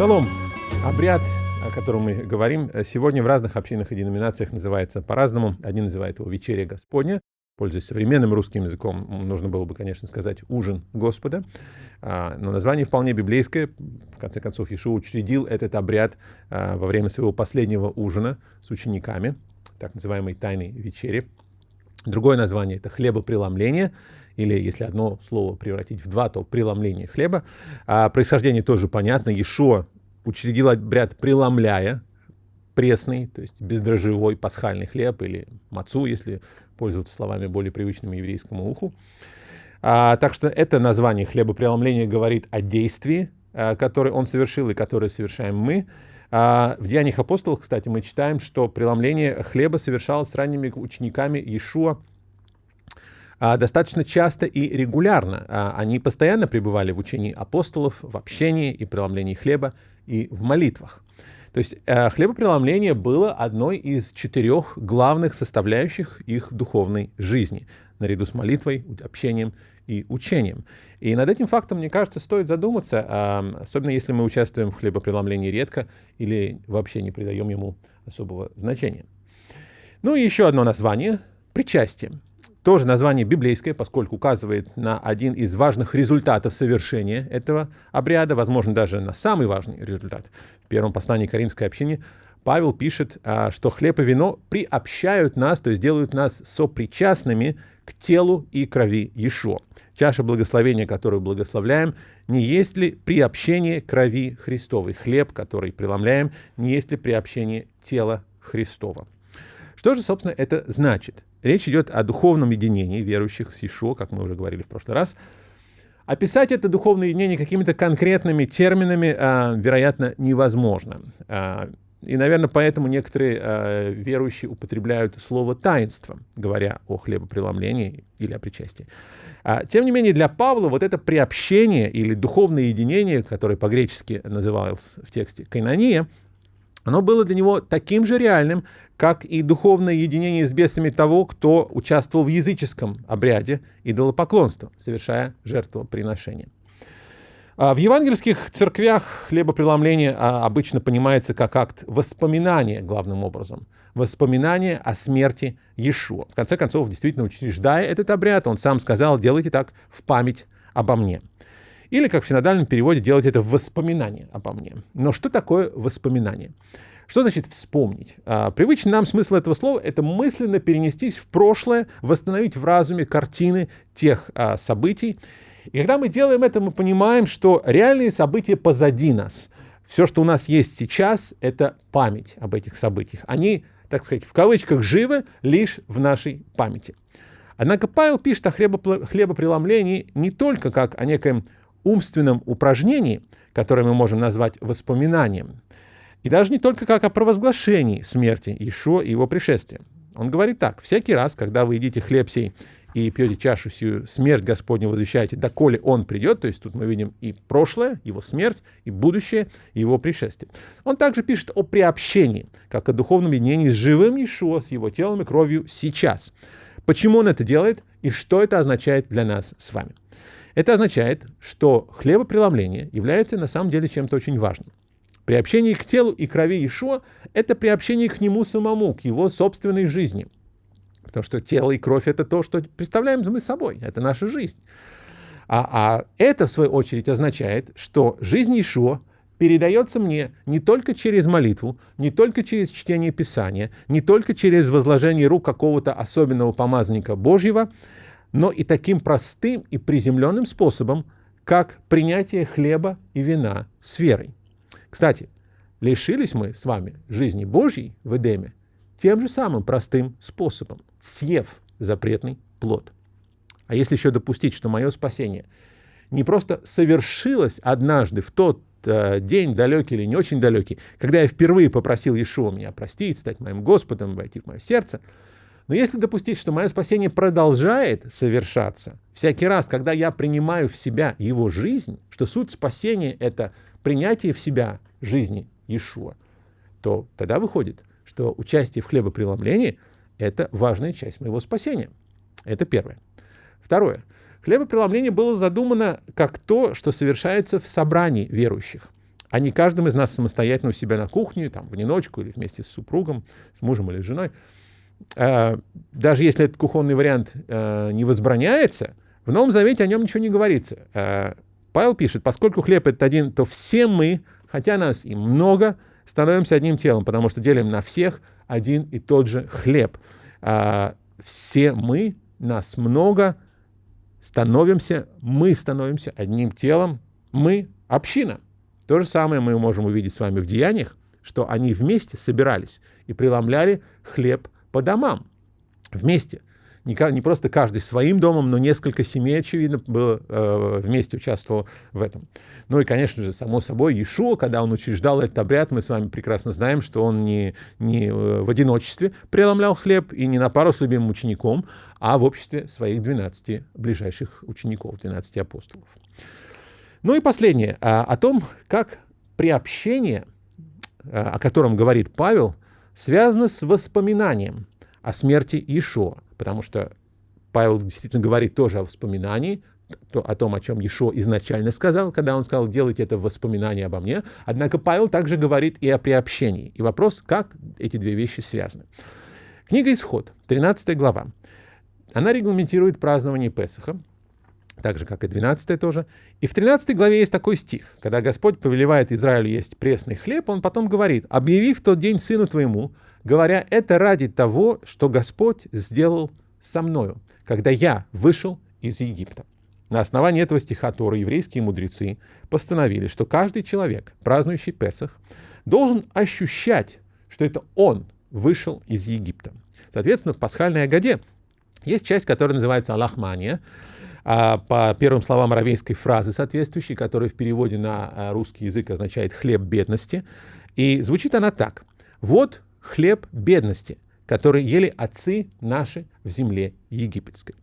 Шалом. Обряд, о котором мы говорим, сегодня в разных общинах и деноминациях называется по-разному. Один называет его «Вечеря Господня», пользуясь современным русским языком, нужно было бы, конечно, сказать «ужин Господа». А, но название вполне библейское. В конце концов, Иешуа учредил этот обряд а, во время своего последнего ужина с учениками, так называемой «тайной вечери». Другое название — это хлебопреломление, или если одно слово превратить в два, то преломление хлеба. А происхождение тоже понятно. Иешуа учредил обряд преломляя пресный, то есть бездрожжевой пасхальный хлеб или мацу, если пользоваться словами более привычными еврейскому уху. А, так что это название хлебопреломления говорит о действии, а, которое он совершил и которое совершаем мы. А, в Деяниях апостолов, кстати, мы читаем, что преломление хлеба совершалось с ранними учениками Иешуа достаточно часто и регулярно. А, они постоянно пребывали в учении апостолов, в общении и преломлении хлеба и в молитвах. То есть э, хлебопреломление было одной из четырех главных составляющих их духовной жизни, наряду с молитвой, общением и учением. И над этим фактом, мне кажется, стоит задуматься, особенно если мы участвуем в хлебопреломлении редко или вообще не придаем ему особого значения. Ну и еще одно название – причастие. Тоже название библейское, поскольку указывает на один из важных результатов совершения этого обряда, возможно, даже на самый важный результат. В первом послании Каримской общине Павел пишет, а, что хлеб и вино приобщают нас, то есть делают нас сопричастными к телу и крови Ешо. Чаша благословения, которую благословляем, не есть ли приобщение крови Христовой? Хлеб, который преломляем, не есть ли приобщение тела Христова? Что же, собственно, это значит? Речь идет о духовном единении верующих с Ишо, как мы уже говорили в прошлый раз. Описать это духовное единение какими-то конкретными терминами, а, вероятно, невозможно. А, и, наверное, поэтому некоторые а, верующие употребляют слово «таинство», говоря о хлебопреломлении или о причастии. Тем не менее, для Павла вот это приобщение или духовное единение, которое по-гречески называлось в тексте «кайнония», оно было для него таким же реальным, как и духовное единение с бесами того, кто участвовал в языческом обряде идолопоклонства, совершая жертвоприношение. А в евангельских церквях хлебопреломление а, обычно понимается как акт воспоминания, главным образом. Воспоминание о смерти Иешуа. В конце концов, действительно, учреждая этот обряд, он сам сказал, делайте так в память обо мне. Или, как в синодальном переводе, делать это в воспоминание обо мне. Но что такое воспоминание? Что значит вспомнить? А, привычный нам смысл этого слова — это мысленно перенестись в прошлое, восстановить в разуме картины тех а, событий. И когда мы делаем это, мы понимаем, что реальные события позади нас. Все, что у нас есть сейчас, это память об этих событиях. Они, так сказать, в кавычках живы лишь в нашей памяти. Однако Павел пишет о хлебопреломлении не только как о некоем умственном упражнении, которое мы можем назвать воспоминанием, и даже не только как о провозглашении смерти Ишо и его пришествия. Он говорит так, всякий раз, когда вы едите хлеб сей и пьете чашу сию, смерть Господню возвещаете, доколе Он придет, то есть тут мы видим и прошлое, Его смерть, и будущее, и Его пришествие. Он также пишет о приобщении, как о духовном единении с живым Ишуа, с Его телом и кровью сейчас. Почему Он это делает и что это означает для нас с вами? Это означает, что хлебопреломление является на самом деле чем-то очень важным. Приобщение к телу и крови Ишуа – это приобщение к нему самому, к его собственной жизни. Потому что тело и кровь – это то, что представляем мы собой, это наша жизнь. А, а это, в свою очередь, означает, что жизнь Ишуа передается мне не только через молитву, не только через чтение Писания, не только через возложение рук какого-то особенного помазника Божьего, но и таким простым и приземленным способом, как принятие хлеба и вина с верой. Кстати, лишились мы с вами жизни Божьей в Эдеме тем же самым простым способом, съев запретный плод. А если еще допустить, что мое спасение не просто совершилось однажды в тот э, день, далекий или не очень далекий, когда я впервые попросил Иешуа меня простить, стать моим Господом, войти в мое сердце, но если допустить, что мое спасение продолжает совершаться, всякий раз, когда я принимаю в себя его жизнь, что суть спасения — это принятие в себя жизни Иешуа, то тогда выходит, что участие в хлебопреломлении — это важная часть моего спасения. Это первое. Второе. Хлебопреломление было задумано как то, что совершается в собрании верующих. а не каждым из нас самостоятельно у себя на кухне, там, в одиночку или вместе с супругом, с мужем или женой. Э, даже если этот кухонный вариант э, не возбраняется, в Новом Завете о нем ничего не говорится. Павел пишет, поскольку хлеб это один, то все мы, хотя нас и много, становимся одним телом, потому что делим на всех один и тот же хлеб. Все мы, нас много, становимся, мы становимся одним телом, мы община. То же самое мы можем увидеть с вами в деяниях, что они вместе собирались и преломляли хлеб по домам. Вместе. Не, не просто каждый своим домом, но несколько семей, очевидно, было, э, вместе участвовало в этом. Ну и, конечно же, само собой, Иешуа, когда он учреждал этот обряд, мы с вами прекрасно знаем, что он не, не э, в одиночестве преломлял хлеб и не на пару с любимым учеником, а в обществе своих 12 ближайших учеников, 12 апостолов. Ну и последнее, а, о том, как приобщение, а, о котором говорит Павел, связано с воспоминанием о смерти Иешуа, потому что Павел действительно говорит тоже о воспоминании, о том, о чем Ешо изначально сказал, когда он сказал, делайте это в воспоминании обо мне. Однако Павел также говорит и о приобщении. И вопрос, как эти две вещи связаны. Книга «Исход», 13 глава. Она регламентирует празднование Песаха, так же, как и 12 тоже. И в 13 главе есть такой стих, когда Господь повелевает Израилю есть пресный хлеб, он потом говорит, объяви в тот день сыну твоему, говоря, это ради того, что Господь сделал со мною, когда я вышел из Египта. На основании этого стиха Торы еврейские мудрецы постановили, что каждый человек, празднующий Песах, должен ощущать, что это он вышел из Египта. Соответственно, в пасхальной Агаде есть часть, которая называется Аллахмания, а, по первым словам аравейской фразы соответствующей, которая в переводе на а, русский язык означает «хлеб бедности». И звучит она так. «Вот хлеб бедности, который ели отцы наши в земле египетской».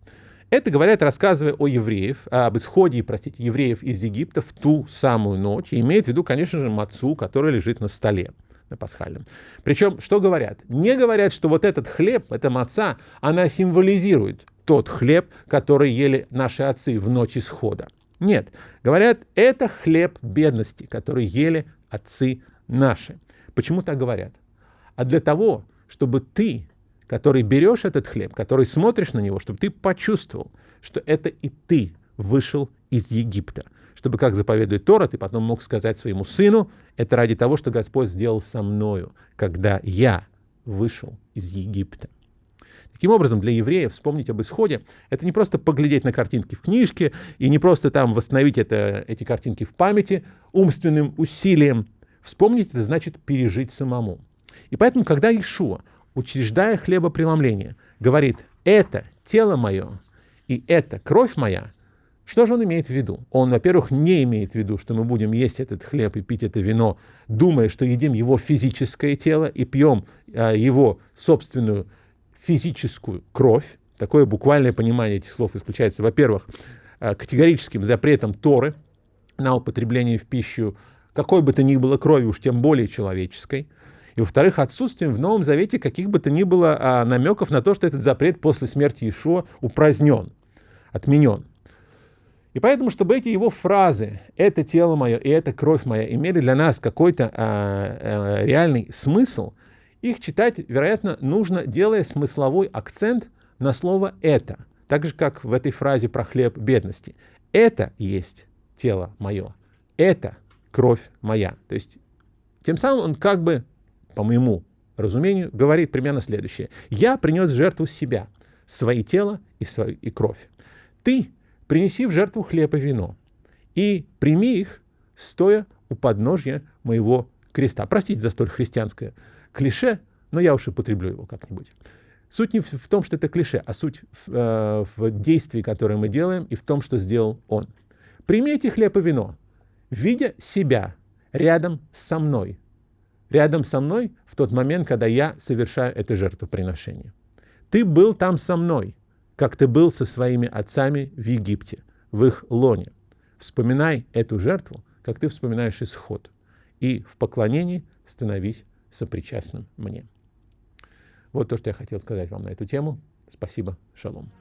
Это говорят, рассказывая о евреев, об исходе, простите, евреев из Египта в ту самую ночь, и имеет в виду, конечно же, мацу, который лежит на столе на пасхальном. Причем, что говорят? Не говорят, что вот этот хлеб, эта маца, она символизирует тот хлеб, который ели наши отцы в ночь исхода. Нет, говорят, это хлеб бедности, который ели отцы наши. Почему так говорят? А для того, чтобы ты, который берешь этот хлеб, который смотришь на него, чтобы ты почувствовал, что это и ты вышел из Египта. Чтобы, как заповедует Тора, ты потом мог сказать своему сыну, это ради того, что Господь сделал со мною, когда я вышел из Египта. Таким образом, для евреев вспомнить об исходе — это не просто поглядеть на картинки в книжке и не просто там восстановить это, эти картинки в памяти умственным усилием. Вспомнить — это значит пережить самому. И поэтому, когда Ишуа, учреждая хлебопреломление, говорит «это тело мое» и «это кровь моя», что же он имеет в виду? Он, во-первых, не имеет в виду, что мы будем есть этот хлеб и пить это вино, думая, что едим его физическое тело и пьем а, его собственную физическую кровь. Такое буквальное понимание этих слов исключается, во-первых, э, категорическим запретом Торы на употребление в пищу какой бы то ни было крови, уж тем более человеческой. И, во-вторых, отсутствием в Новом Завете каких бы то ни было а, намеков на то, что этот запрет после смерти Иешуа упразднен, отменен. И поэтому, чтобы эти его фразы «это тело мое» и «это кровь моя» имели для нас какой-то а, а, реальный смысл – их читать, вероятно, нужно, делая смысловой акцент на слово «это», так же, как в этой фразе про хлеб бедности. «Это есть тело мое», «это кровь моя». То есть, тем самым он как бы, по моему разумению, говорит примерно следующее. «Я принес в жертву себя, свои тело и, свою, и кровь. Ты принеси в жертву хлеб и вино, и прими их, стоя у подножья моего креста». Простите за столь христианское клише, но я уж и потреблю его как-нибудь. Суть не в том, что это клише, а суть в, э, в действии, которое мы делаем, и в том, что сделал он. Примите хлеб и вино, видя себя рядом со мной. Рядом со мной в тот момент, когда я совершаю это жертвоприношение. Ты был там со мной, как ты был со своими отцами в Египте, в их лоне. Вспоминай эту жертву, как ты вспоминаешь исход. И в поклонении становись сопричастным мне. Вот то, что я хотел сказать вам на эту тему. Спасибо. Шалом.